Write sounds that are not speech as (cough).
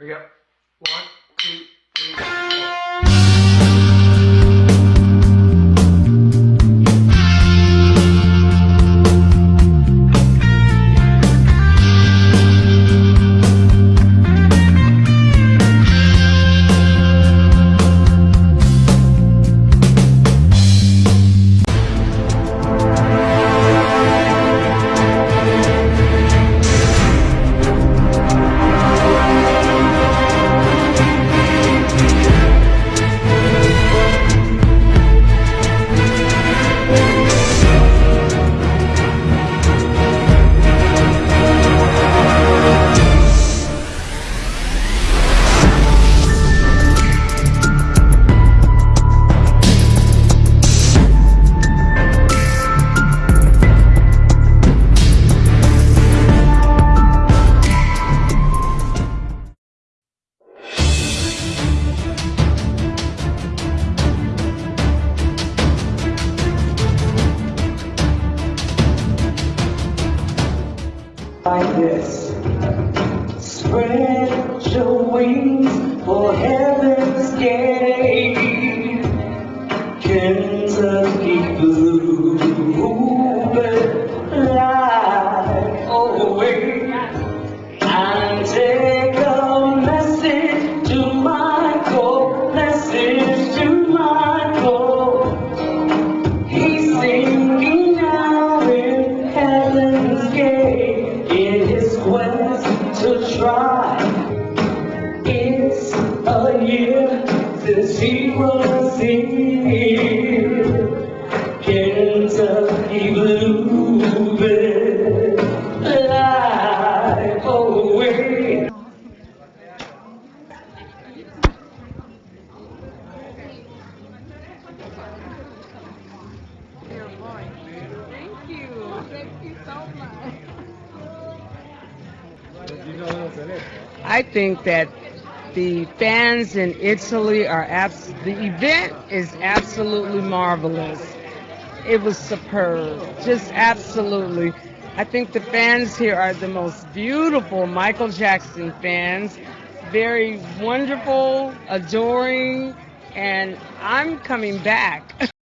We go. One, like this. Spread your wings for heaven's It's a year since he was here. Kentucky bluebird, light away. Thank you. I think that the fans in Italy are abs- the event is absolutely marvelous. It was superb, just absolutely. I think the fans here are the most beautiful Michael Jackson fans, very wonderful, adoring, and I'm coming back. (laughs)